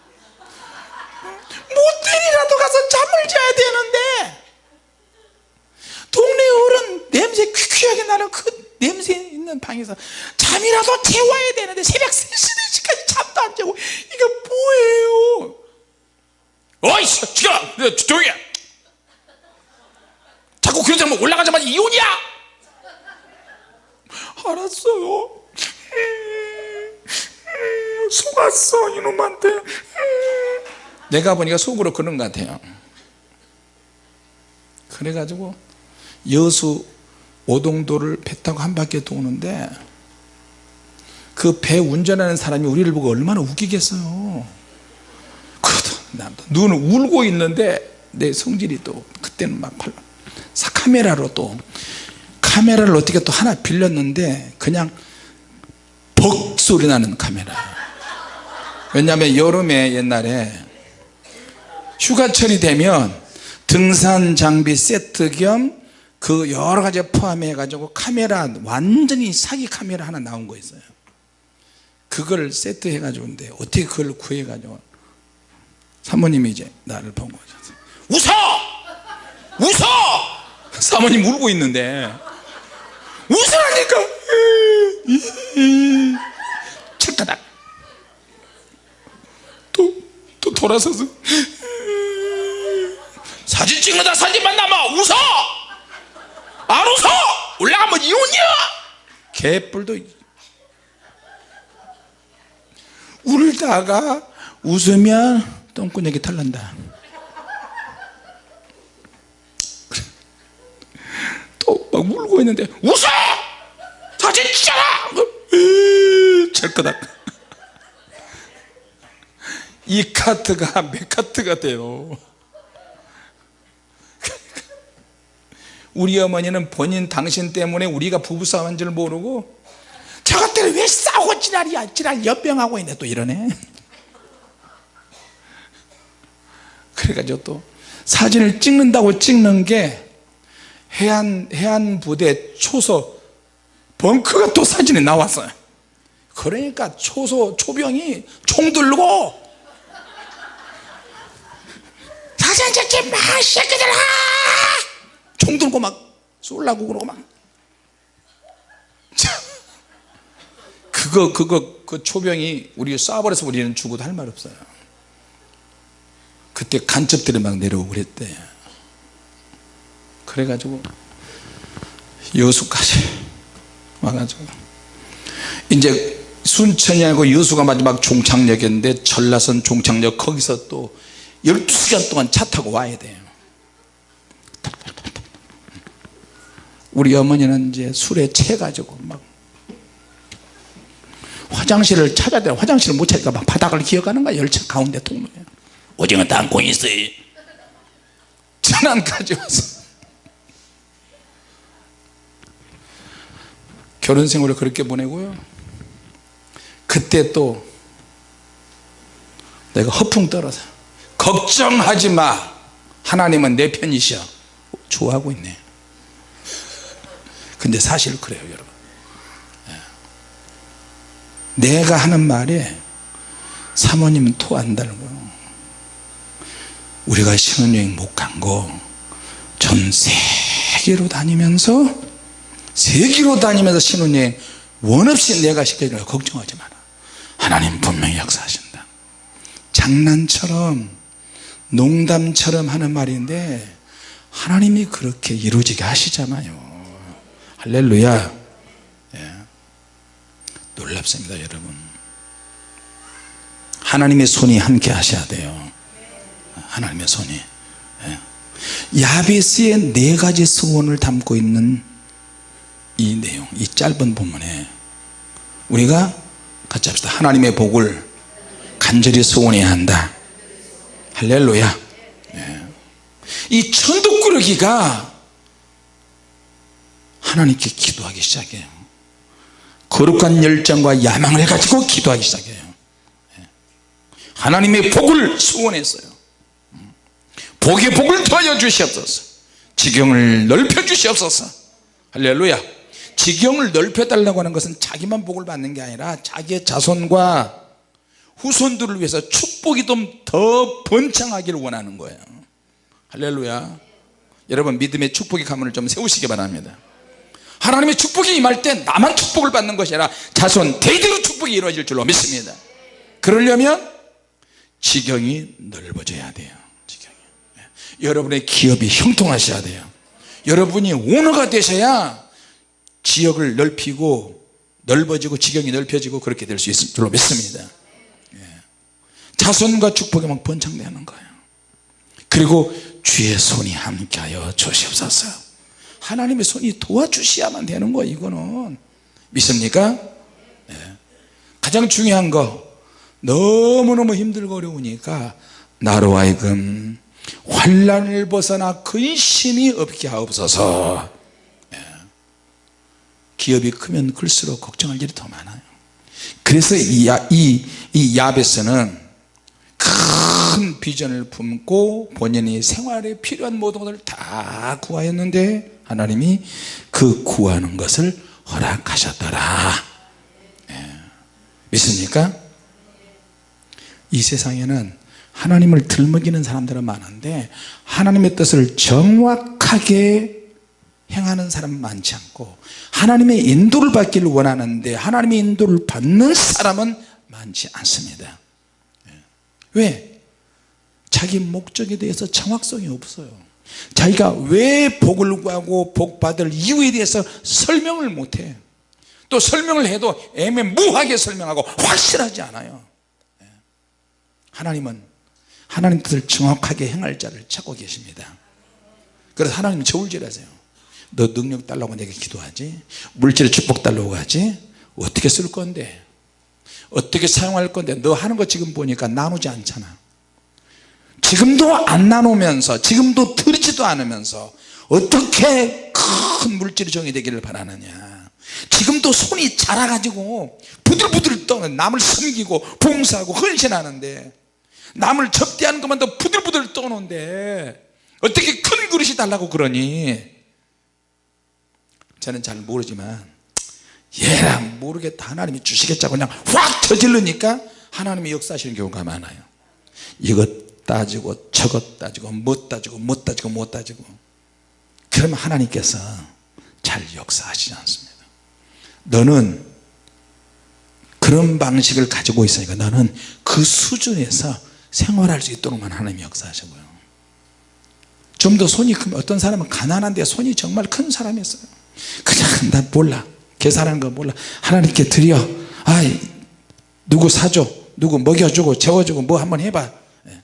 모텔이라도 가서 잠을 자야 되는데. 동네 어른 냄새 퀴퀴하게 나는 그 냄새 있는 방에서 잠이라도 재워야 되는데 새벽 3시 4시까지 잠도 안 자고 이거 뭐예요? 어이씨 지금 조용히 해. 자꾸 그러지 면 올라가자마자 이혼이야. 알았어요 속았어 이놈한테 음. 내가 보니까 속으로 그런 것 같아요 그래가지고 여수 오동도를 배 타고 한 바퀴 도는데 그 배 운전하는 사람이 우리를 보고 얼마나 웃기겠어요 눈은 울고 있는데 내 성질이 또 그때는 막 팔- 사 카메라로 또 카메라를 어떻게 또 하나 빌렸는데 그냥 벅 소리 나는 카메라. 왜냐하면 여름에 옛날에 휴가철이 되면 등산 장비 세트 겸 그 여러 가지 포함해 가지고 카메라 완전히 사기 카메라 하나 나온 거 있어요. 그걸 세트 해 가지고 근데 어떻게 그걸 구해 가지고 사모님이 이제 나를 보고 오셨어요. 웃어! 웃어! 사모님 울고 있는데 웃으라니까. 착가닥 또, 또 돌아서서. 사진 찍는다 사진만 남아. 웃어! 안 웃어! 올라가면 이혼이야! 개뿔도 울다가 웃으면 똥꾸녕이 탈난다 또 막 울고 있는데 웃어! 사진 찍잖아! 철거다. [LAUGHS] 이 카트가 몇 카트가 돼요? [LAUGHS] 우리 어머니는 본인 당신 때문에 우리가 부부싸움한 줄 모르고 저것들 왜 싸우고 지랄이야 지랄 연병하고 있네 또 이러네. [LAUGHS] 그래가지고 또 사진을 찍는다고 찍는 게 해안 해안 부대 초소 벙커가 또 사진에 나왔어요. 그러니까 초소 초병이 총 들고 사진 찍지 마 새끼들아! 총 들고 막 쏠라고 그러고 막. 참. 그거 그거 그 초병이 우리 쏴버려서 우리는 죽어도 할 말 없어요. 그때 간첩들이 막 내려오고 그랬대 그래가지고 여수까지 와가지고. 이제 순천이하고 여수가 마지막 종착역이었는데 전라선 종착역 거기서 또 12시간 동안 차 타고 와야 돼요. 우리 어머니는 이제 술에 채가지고 막 화장실을 찾아야 돼 화장실을 못 찾으니까 막 바닥을 기어가는 거야 열차 가운데 통로에. 오징어 땅콩 있어요. 천안까지 와서 결혼 생활을 그렇게 보내고요. 그때 또 내가 허풍 떨어서 걱정하지 마. 하나님은 내 편이셔. 좋아하고 있네. 근데 사실 그래요 여러분. 예. 내가 하는 말에 사모님은 토 안 달고 우리가 신혼여행 못 간 거 전 세계로 다니면서 세계로 다니면서 신혼여행 원 없이 내가 시켜주니까 걱정하지 마라. 하나님 분명히 역사하신다. 장난처럼 농담처럼 하는 말인데 하나님이 그렇게 이루어지게 하시잖아요. 할렐루야. 예. 놀랍습니다 여러분. 하나님의 손이 함께 하셔야 돼요. 하나님의 손이. 예. 야베스의 네 가지 소원을 담고 있는 이 내용 이 짧은 본문에 우리가 같이 합시다. 하나님의 복을 간절히 소원해야 한다. 할렐루야. 예. 이 천덕꾸러기가 하나님께 기도하기 시작해요. 거룩한 열정과 야망을 가지고 기도하기 시작해요. 예. 하나님의 복을 소원했어요. 음. 복의 복을 더하여 주시옵소서. 지경을 넓혀 주시옵소서. 할렐루야 지경을 넓혀 달라고 하는 것은 자기만 복을 받는 게 아니라 자기의 자손과 후손들을 위해서 축복이 좀 더 번창하기를 원하는 거예요. 할렐루야. 여러분 믿음의 축복의 가문을 좀 세우시기 바랍니다. 하나님의 축복이 임할 때 나만 축복을 받는 것이 아니라 자손 대대로 축복이 이루어질 줄로 믿습니다. 그러려면 지경이 넓어져야 돼요. 지경이. 여러분의 기업이 형통하셔야 돼요. 여러분이 오너가 되셔야 지역을 넓히고 넓어지고 지경이 넓혀지고 그렇게 될 수 있을 줄로 믿습니다 예. 자손과 축복이 막 번창되는 거예요 그리고 주의 손이 함께하여 주시옵소서 하나님의 손이 도와주셔야만 되는 거 이거는 믿습니까? 예. 가장 중요한 거 너무너무 힘들고 어려우니까 나로 하여금 환란을 벗어나 근심이 없게 하옵소서 예. 기업이 크면 클수록 걱정할 일이 더 많아요 그래서 이, 야, 이, 이 야베스는 큰 비전을 품고 본인이 생활에 필요한 모든 것을 다 구하였는데 하나님이 그 구하는 것을 허락하셨더라 예. 믿습니까? 이 세상에는 하나님을 들먹이는 사람들은 많은데 하나님의 뜻을 정확하게 행하는 사람은 많지 않고 하나님의 인도를 받기를 원하는데 하나님의 인도를 받는 사람은 많지 않습니다 예. 왜? 자기 목적에 대해서 정확성이 없어요 자기가 왜 복을 구하고 복 받을 이유에 대해서 설명을 못해 또 설명을 해도 애매무하게 설명하고 확실하지 않아요 예. 하나님은 하나님 뜻을 정확하게 행할 자를 찾고 계십니다 그래서 하나님 저울질하세요 너 능력 달라고 내게 기도하지? 물질의 축복 달라고 하지? 어떻게 쓸 건데? 어떻게 사용할 건데? 너 하는 거 지금 보니까 나누지 않잖아. 지금도 안 나누면서 지금도 들지도 않으면서 어떻게 큰 물질이 정의되기를 바라느냐. 지금도 손이 자라가지고 부들부들 떠는 남을 섬기고 봉사하고 헌신하는데 남을 접대하는 것만도 부들부들 떠는데 어떻게 큰 그릇이 달라고 그러니 저는 잘 모르지만 얘랑 모르겠다. 하나님이 주시겠자고 그냥 확 저질르니까 하나님이 역사하시는 경우가 많아요. 이것 따지고 저것 따지고 못 따지고 못 따지고 못 따지고. 그러면 하나님께서 잘 역사하시지 않습니다. 너는 그런 방식을 가지고 있으니까 너는 그 수준에서 생활할 수 있도록만 하나님이 역사하시고요. 좀 더 손이 크면 어떤 사람은 가난한데 손이 정말 큰 사람이 있어요 그냥 나 몰라. 계산하는 거 몰라. 하나님께 드려. 아 누구 사줘? 누구 먹여주고 재워주고 뭐 한번 해봐. 예.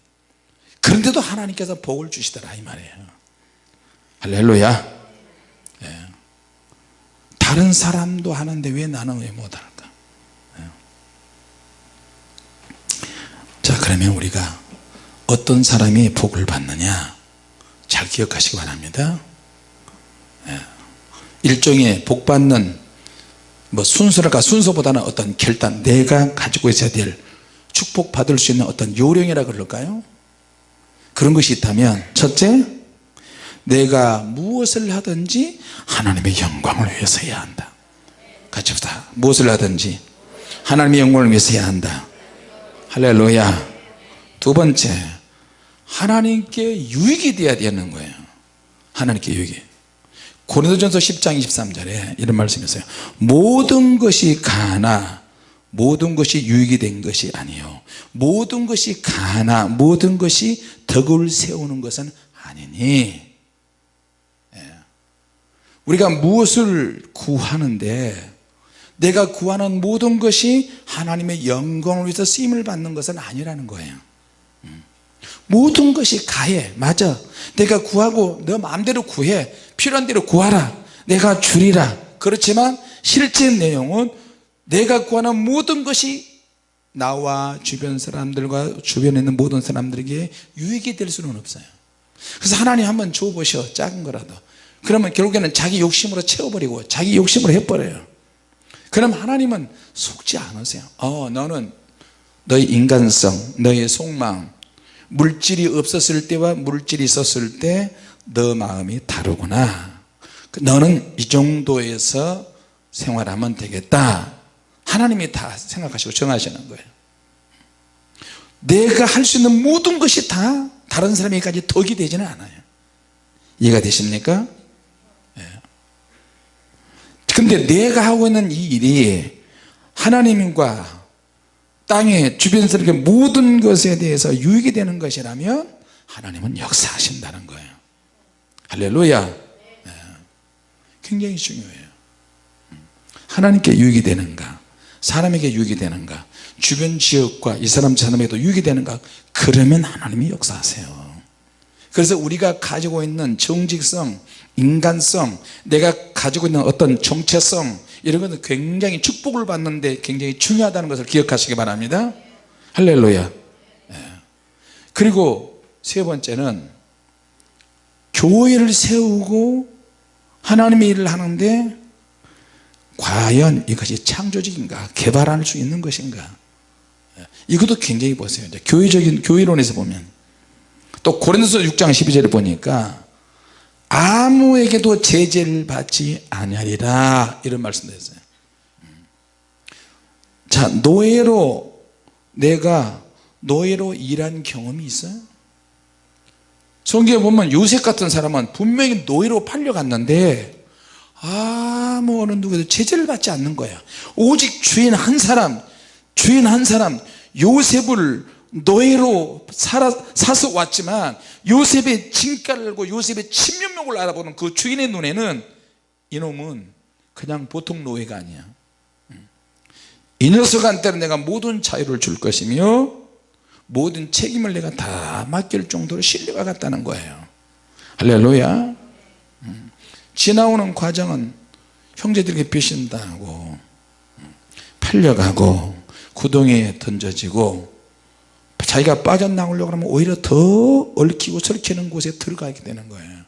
그런데도 하나님께서 복을 주시더라 이 말이에요. 할렐루야. 예. 다른 사람도 하는데 왜 나는 왜 못할까? 예. 자 그러면 우리가 어떤 사람이 복을 받느냐? 잘 기억하시기 바랍니다. 예. 일종의 복 받는 뭐 순서랄까 순서보다는 어떤 결단 내가 가지고 있어야 될 축복 받을 수 있는 어떤 요령이라 그럴까요? 그런 것이 있다면 첫째 내가 무엇을 하든지 하나님의 영광을 위해서 해야 한다. 같이 합시다. 무엇을 하든지 하나님의 영광을 위해서 해야 한다. 할렐루야. 두 번째 하나님께 유익이 되어야 되는 거예요. 하나님께 유익이 고린도전서 10장 23절에 이런 말씀이 있어요. 모든 것이 가나 모든 것이 유익이 된 것이 아니요. 모든 것이 가나 모든 것이 덕을 세우는 것은 아니니. 예. 우리가 무엇을 구하는데 내가 구하는 모든 것이 하나님의 영광을 위해서 쓰임을 받는 것은 아니라는 거예요. 음. 모든 것이 가해 맞아. 내가 구하고 너 마음대로 구해 필요한 대로 구하라. 내가 주리라. 그렇지만 실제 내용은 내가 구하는 모든 것이 나와 주변 사람들과 주변에 있는 모든 사람들에게 유익이 될 수는 없어요. 그래서 하나님 한번 줘보셔 작은 거라도. 그러면 결국에는 자기 욕심으로 채워버리고 자기 욕심으로 해버려요. 그럼 하나님은 속지 않으세요. 어 너는 너의 인간성 너의 속망 물질이 없었을 때와 물질이 있었을 때 너 마음이 다르구나. 너는 이 정도에서 생활하면 되겠다. 하나님이 다 생각하시고 정하시는 거예요. 내가 할 수 있는 모든 것이 다 다른 사람에게까지 덕이 되지는 않아요. 이해가 되십니까? 예. 근데 내가 하고 있는 이 일이 하나님과 땅의 주변 사람에게 모든 것에 대해서 유익이 되는 것이라면 하나님은 역사하신다는 거예요 할렐루야. 예. 굉장히 중요해요. 하나님께 유익이 되는가? 사람에게 유익이 되는가? 주변 지역과 이 사람 저 사람에게도 유익이 되는가? 그러면 하나님이 역사하세요. 그래서 우리가 가지고 있는 정직성 인간성 내가 가지고 있는 어떤 정체성 이런 것은 굉장히 축복을 받는데 굉장히 중요하다는 것을 기억하시기 바랍니다. 할렐루야. 예. 그리고 세 번째는 교회를 세우고 하나님의 일을 하는데 과연 이것이 창조적인가? 개발할 수 있는 것인가? 예. 이것도 굉장히 보세요. 이제 교회적인 교회론에서 보면. 또 고린도서 6장 12절에 보니까 아무에게도 제재를 받지 아니하리라. 이런 말씀도 했어요. 자 노예로 내가 노예로 일한 경험이 있어요 성경에 보면 요셉 같은 사람은 분명히 노예로 팔려갔는데 아무 어느 누구도 제재를 받지 않는 거야. 오직 주인 한 사람 주인 한 사람 요셉을 노예로 살아, 사서 왔지만 요셉의 진가를 알고 요셉의 친면목을 알아보는 그 주인의 눈에는 이놈은 그냥 보통 노예가 아니야. 이 녀석한테는 내가 모든 자유를 줄 것이며 모든 책임을 내가 다 맡길 정도로 신뢰가 갔다는 거예요 할렐루야 음. 지나오는 과정은 형제들에게 배신당하고 음. 팔려가고 구덩이에 던져지고 자기가 빠져나오려고 하면 오히려 더 얽히고 설키는 곳에 들어가게 되는 거예요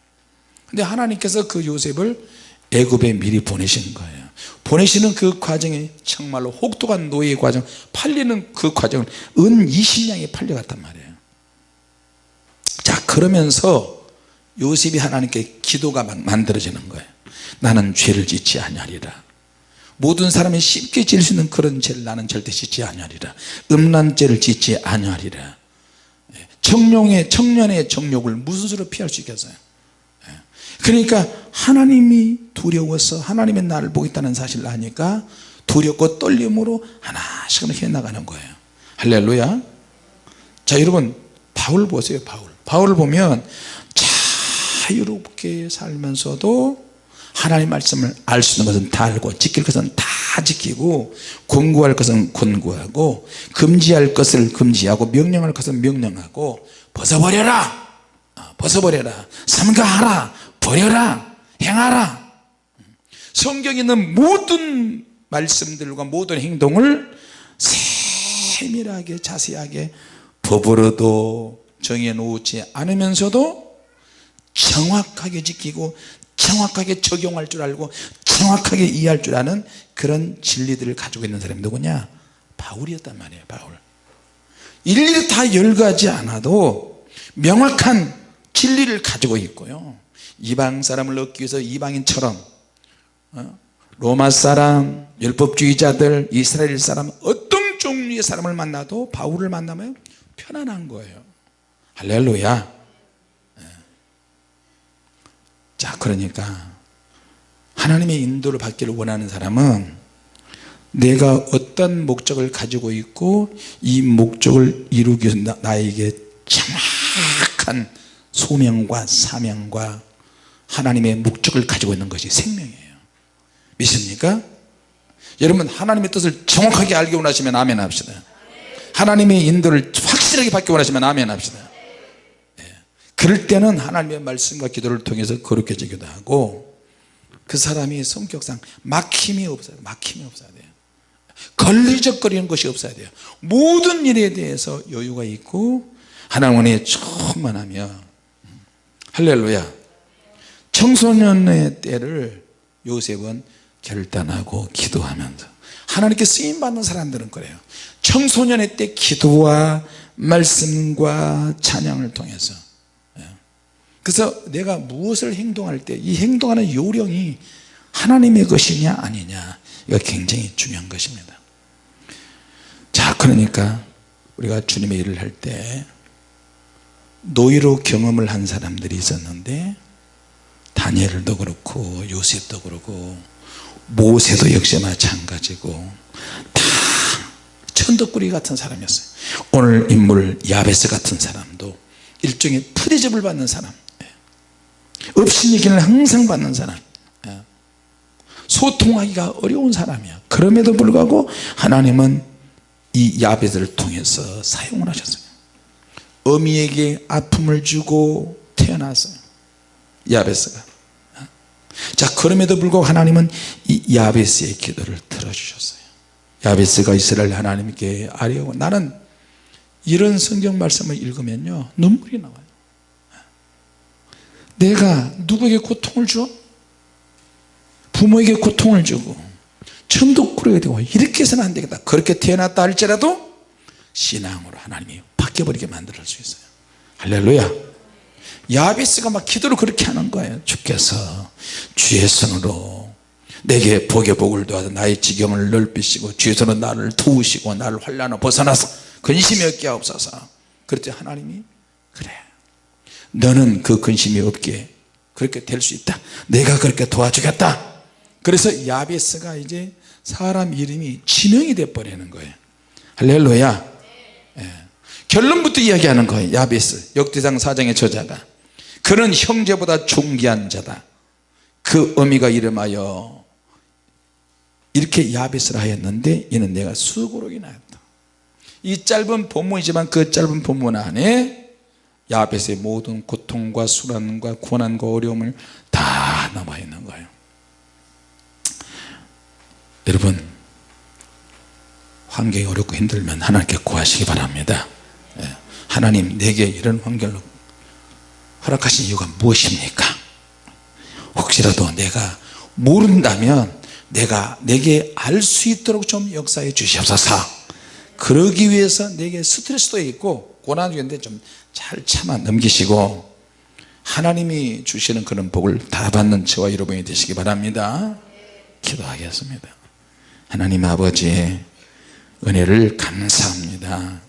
근데 하나님께서 그 요셉을 애굽에 미리 보내신 거예요 보내시는 그 과정이 정말로 혹독한 노예의 과정 팔리는 그 과정은 은 20냥에 팔려갔단 말이에요. 자 그러면서 요셉이 하나님께 기도가 막 만들어지는 거예요. 나는 죄를 짓지 아니하리라. 모든 사람이 쉽게 지을 수 있는 그런 죄를 나는 절대 짓지 아니하리라. 음란죄를 짓지 아니하리라. 청룡의 청년의 정욕을 무슨 수로 피할 수 있겠어요? 예. 그러니까 하나님이 두려워서 하나님의 나를 보겠다는 사실을 아니까 두렵고 떨림으로 하나씩 해나가는 거예요. 할렐루야. 자 여러분 바울 보세요 바울. 바울을 보면 자유롭게 살면서도 하나님 말씀을 알 수 있는 것은 다 알고 지킬 것은 다 지키고 권고할 것은 권고하고 금지할 것을 금지하고 명령할 것은 명령하고 벗어버려라! 어, 벗어버려라! 삼가하라 버려라 행하라. 성경에 있는 모든 말씀들과 모든 행동을 세밀하게 자세하게 법으로도 정해놓지 않으면서도 정확하게 지키고 정확하게 적용할 줄 알고 정확하게 이해할 줄 아는 그런 진리들을 가지고 있는 사람이 누구냐? 바울이었단 말이에요 바울. 일일이 다 열거하지 않아도 명확한 진리를 가지고 있고요 이방 사람을 얻기 위해서 이방인처럼 어? 로마 사람 율법주의자들 이스라엘 사람 어떤 종류의 사람을 만나도 바울을 만나면 편안한 거예요. 할렐루야. 자 그러니까 하나님의 인도를 받기를 원하는 사람은 내가 어떤 목적을 가지고 있고 이 목적을 이루기 위해서 나- 나에게 정확한 소명과 사명과 하나님의 목적을 가지고 있는 것이 생명이에요. 믿습니까? 여러분 하나님의 뜻을 정확하게 알기 원하시면 아멘 합시다. 하나님의 인도를 확실하게 받기 원하시면 아멘 합시다. 예. 그럴 때는 하나님의 말씀과 기도를 통해서 거룩해지기도 하고 그 사람이 성격상 막힘이 없어야 돼요. 막힘이 없어야 돼요. 걸리적거리는 것이 없어야 돼요. 모든 일에 대해서 여유가 있고 하나님의 충만하며. 할렐루야 청소년의 때를 요셉은 결단하고 기도하면서 하나님께 쓰임받는 사람들은 그래요. 청소년의 때 기도와 말씀과 찬양을 통해서. 예. 그래서 내가 무엇을 행동할 때 이 행동하는 요령이 하나님의 것이냐 아니냐 이거 굉장히 중요한 것입니다. 자 그러니까 우리가 주님의 일을 할 때 노예로 경험을 한 사람들이 있었는데 다니엘도 그렇고 요셉도 그렇고 모세도 역시 마찬가지고 다 천덕꾸리 같은 사람이었어요. 오늘 인물 야베스 같은 사람도 일종의 푸대접을 받는 사람. 업신이기를 항상 받는 사람. 예. 소통하기가 어려운 사람이야. 그럼에도 불구하고 하나님은 이 야베스를 통해서 사용을 하셨어요. 어미에게 아픔을 주고 태어났어요 야베스가. 자 그럼에도 불구하고 하나님은 이 야베스의 기도를 들어주셨어요. 야베스가 이스라엘 하나님께 아뢰고 나는 이런 성경 말씀을 읽으면요 눈물이 나와요. 내가 누구에게 고통을 줘? 부모에게 고통을 주고 천독꾸러기가 되고 이렇게 해서는 안 되겠다. 그렇게 태어났다 할지라도 신앙으로 하나님이 바뀌어버리게 만들 수 있어요. 할렐루야 야베스가 막 기도를 그렇게 하는 거예요. 주께서 주의 손으로 내게 복의 복을 도와서 나의 지경을 넓히시고 주의 손으로 나를 도우시고 나를 환란을 벗어나서 근심이 없게 하옵소서. 그랬더니 하나님이? 그래. 너는 그 근심이 없게 그렇게 될 수 있다. 내가 그렇게 도와주겠다. 그래서 야베스가 이제 사람 이름이 지명이 돼 버리는 거예요. 할렐루야. 예. 결론부터 이야기하는 거예요. 야베스 역대상 사장의 저자가. 그는 형제보다 존귀한 자다. 그 어미가 이름하여 이렇게 야베스라 하였는데 이는 내가 수고록이 나였다. 이 짧은 본문이지만 그 짧은 본문 안에 야벳의 모든 고통과 수란과 고난과 어려움을 다 남아 있는 거예요. 여러분 환경이 어렵고 힘들면 하나님께 구하시기 바랍니다. 예. 하나님 내게 이런 환경을 허락하신 이유가 무엇입니까? 혹시라도 내가 모른다면 내가 내게 알 수 있도록 좀 역사해 주시옵소서. 그러기 위해서 내게 스트레스도 있고 고난도 있는데 좀 잘 참아 넘기시고 하나님이 주시는 그런 복을 다 받는 저와 여러분이 되시기 바랍니다. 기도하겠습니다. 하나님 아버지의 은혜를 감사합니다